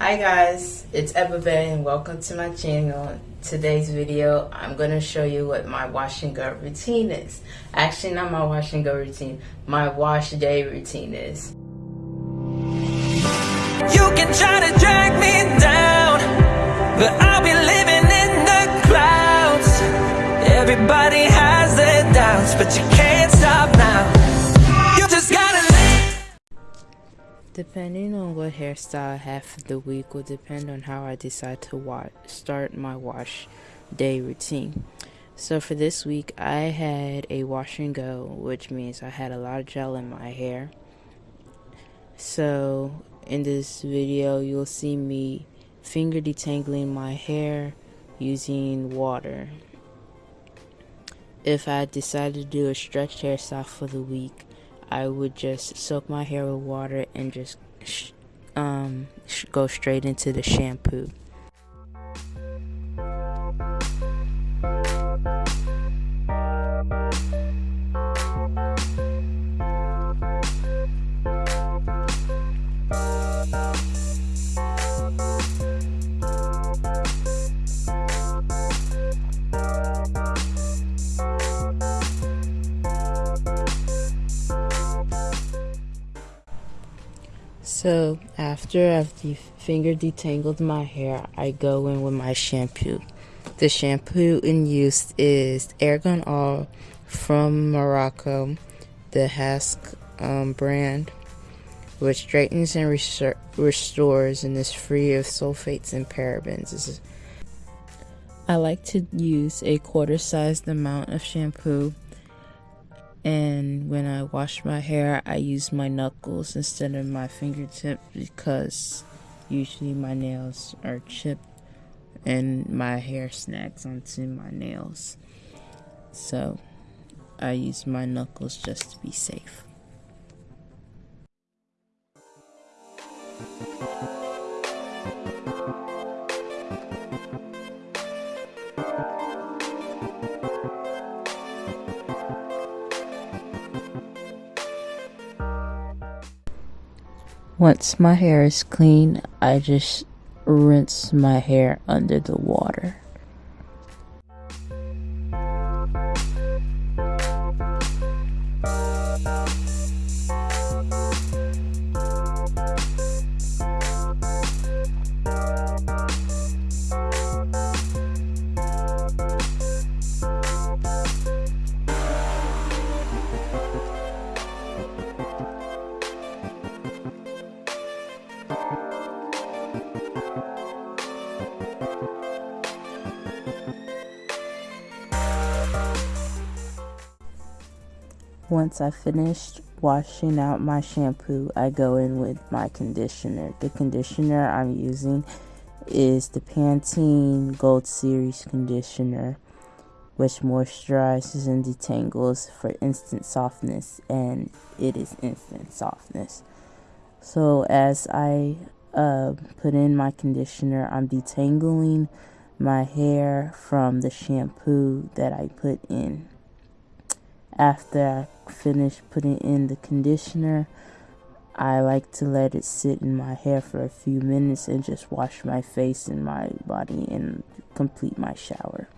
Hi guys, it's Ebba and welcome to my channel. Today's video, I'm going to show you what my wash and go routine is. Actually, not my wash and go routine, my wash day routine is. You can try to drag me down, but I'll be living in the clouds. Everybody has their doubts, but you Depending on what hairstyle I have for the week will depend on how I decide to start my wash day routine. So for this week, I had a wash and go, which means I had a lot of gel in my hair. So in this video, you'll see me finger detangling my hair using water. If I decided to do a stretched hairstyle for the week, I would just soak my hair with water and just um, go straight into the shampoo. After I've de- finger detangled my hair, I go in with my shampoo. The shampoo in use is Argan Oil from Morocco, the Hask um, brand, which straightens and restores and is free of sulfates and parabens. I like to use a quarter sized amount of shampoo and when I wash my hair, I use my knuckles instead of my fingertip because usually my nails are chipped and my hair snags onto my nails. So I use my knuckles just to be safe. Once my hair is clean, I just rinse my hair under the water. Once I finished washing out my shampoo, I go in with my conditioner. The conditioner I'm using is the Pantene Gold Series conditioner, which moisturizes and detangles for instant softness, and it is instant softness. So, as I uh, put in my conditioner, I'm detangling my hair from the shampoo that I put in. After I finish putting in the conditioner, I like to let it sit in my hair for a few minutes and just wash my face and my body and complete my shower.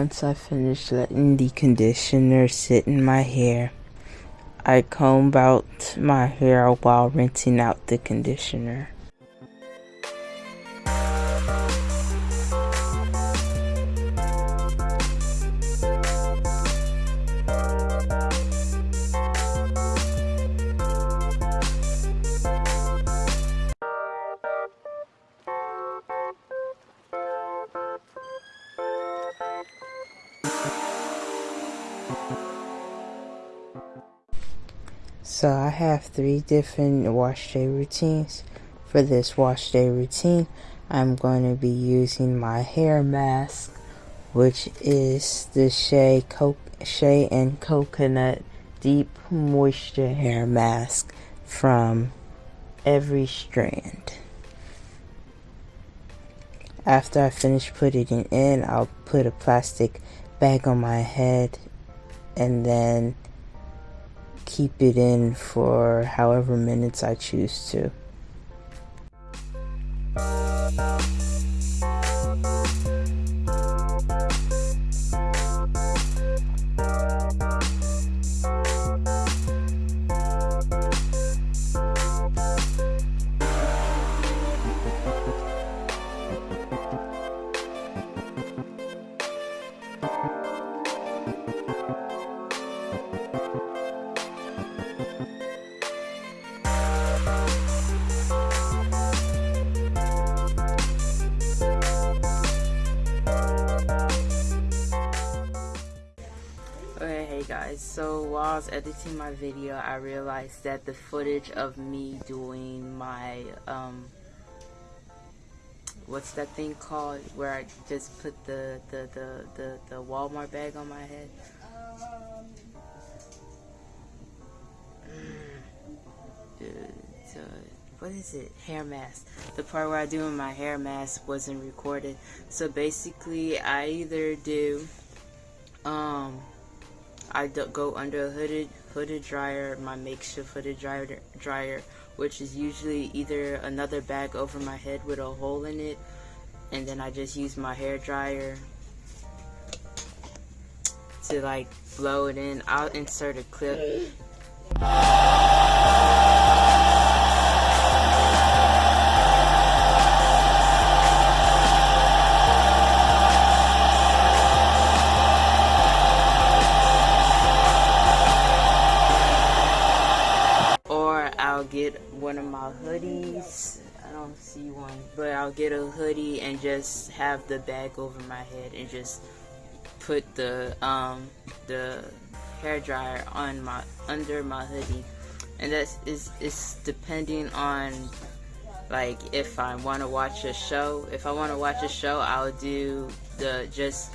Once I finish letting the conditioner sit in my hair, I comb out my hair while rinsing out the conditioner. Have three different wash day routines. For this wash day routine, I'm going to be using my hair mask, which is the Shea, Co- Shea and Coconut Deep Moisture Hair Mask from Every Strand. After I finish putting it in, I'll put a plastic bag on my head and then keep it in for however minutes I choose to. So while I was editing my video, I realized that the footage of me doing my, um, what's that thing called, where I just put the, the, the, the, the Walmart bag on my head? Dude, uh, what is it? Hair mask. The part where I do my hair mask wasn't recorded. So basically, I either do, um, I go under a hooded hooded dryer, my makeshift hooded dryer, dryer, which is usually either another bag over my head with a hole in it, and then I just use my hair dryer to like blow it in. I'll insert a clip. I'll get a hoodie and just have the bag over my head and just put the um the hair dryer on my under my hoodie. And that's is is depending on like if I want to watch a show if I want to watch a show I'll do the just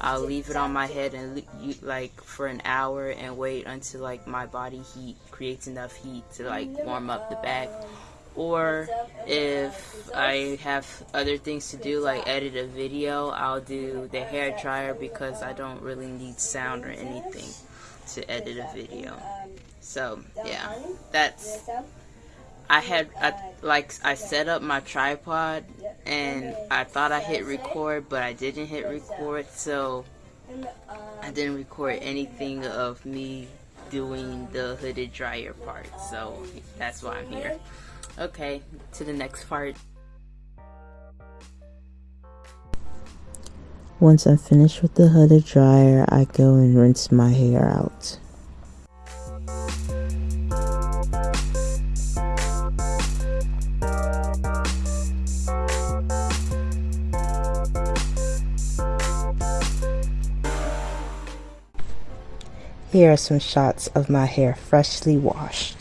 I'll leave it on my head and like for an hour and wait until like my body heat creates enough heat to like warm up the bag or if I have other things to do like edit a video I'll do the hair dryer because I don't really need sound or anything to edit a video. So yeah that's I had I, like I set up my tripod and I thought I hit record but I didn't hit record so I didn't record anything of me doing the hooded dryer part. So that's why I'm here Okay, to the next part. Once I'm finished with the hooded dryer, I go and rinse my hair out. Here are some shots of my hair freshly washed.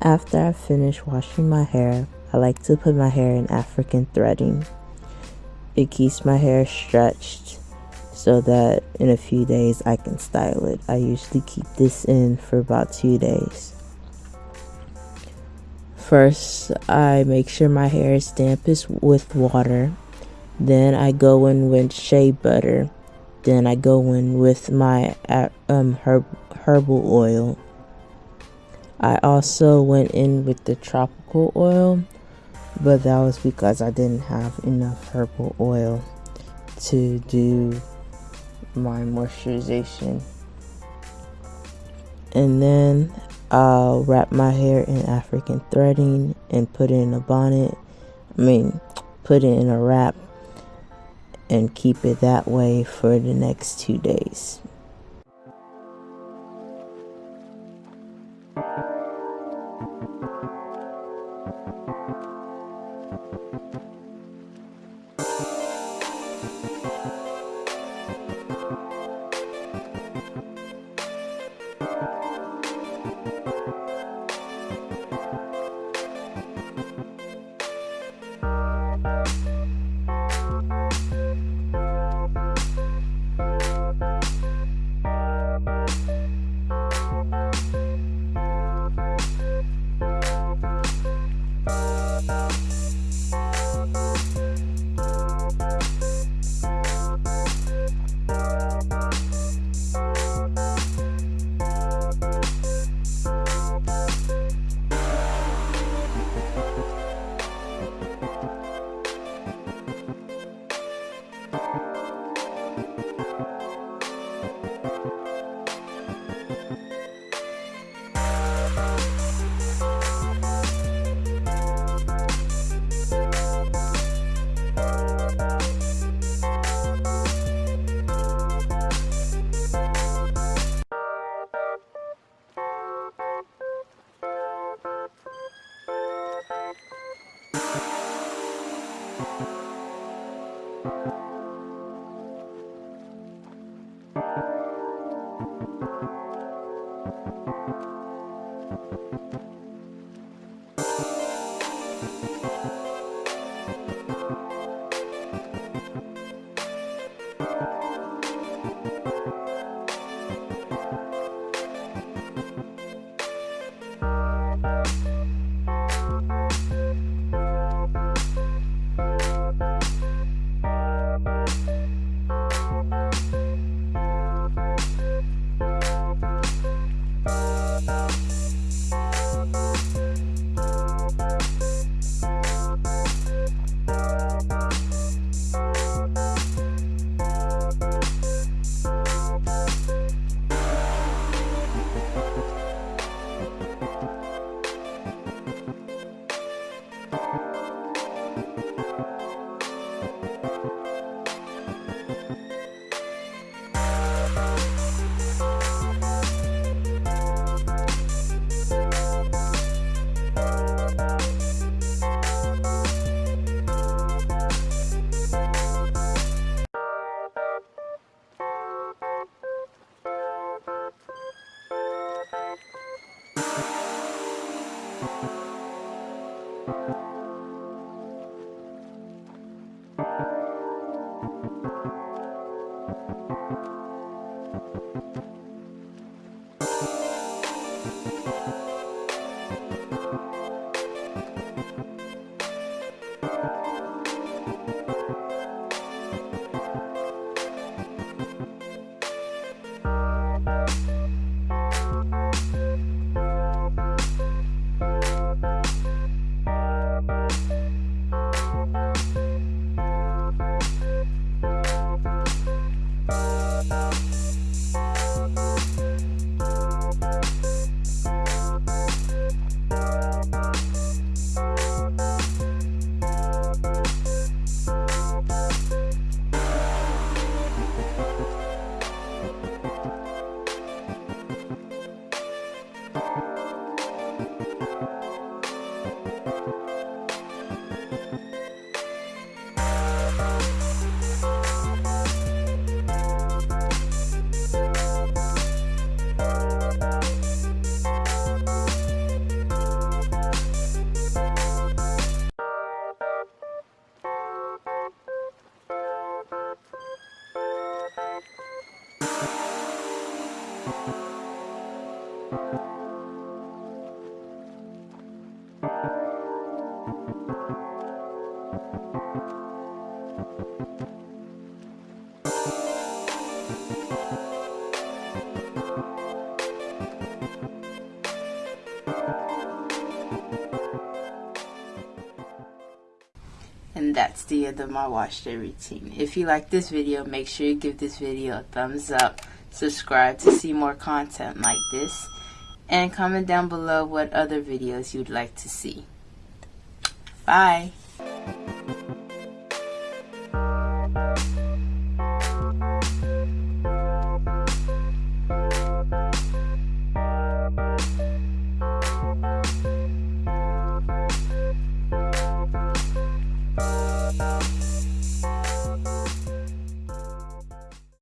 After I finish washing my hair, I like to put my hair in African threading. It keeps my hair stretched so that in a few days I can style it. I usually keep this in for about two days. First, I make sure my hair is dampest with water. Then I go in with shea butter. Then I go in with my um, herb, herbal oil. I also went in with the tropical oil, but that was because I didn't have enough herbal oil to do my moisturization. And then I'll wrap my hair in African threading and put it in a bonnet. I mean, put it in a wrap and keep it that way for the next two days. You Thank you. And that's the end of my wash day routine. If you like this video, make sure you give this video a thumbs up, subscribe to see more content like this, and comment down below what other videos you'd like to see. Bye!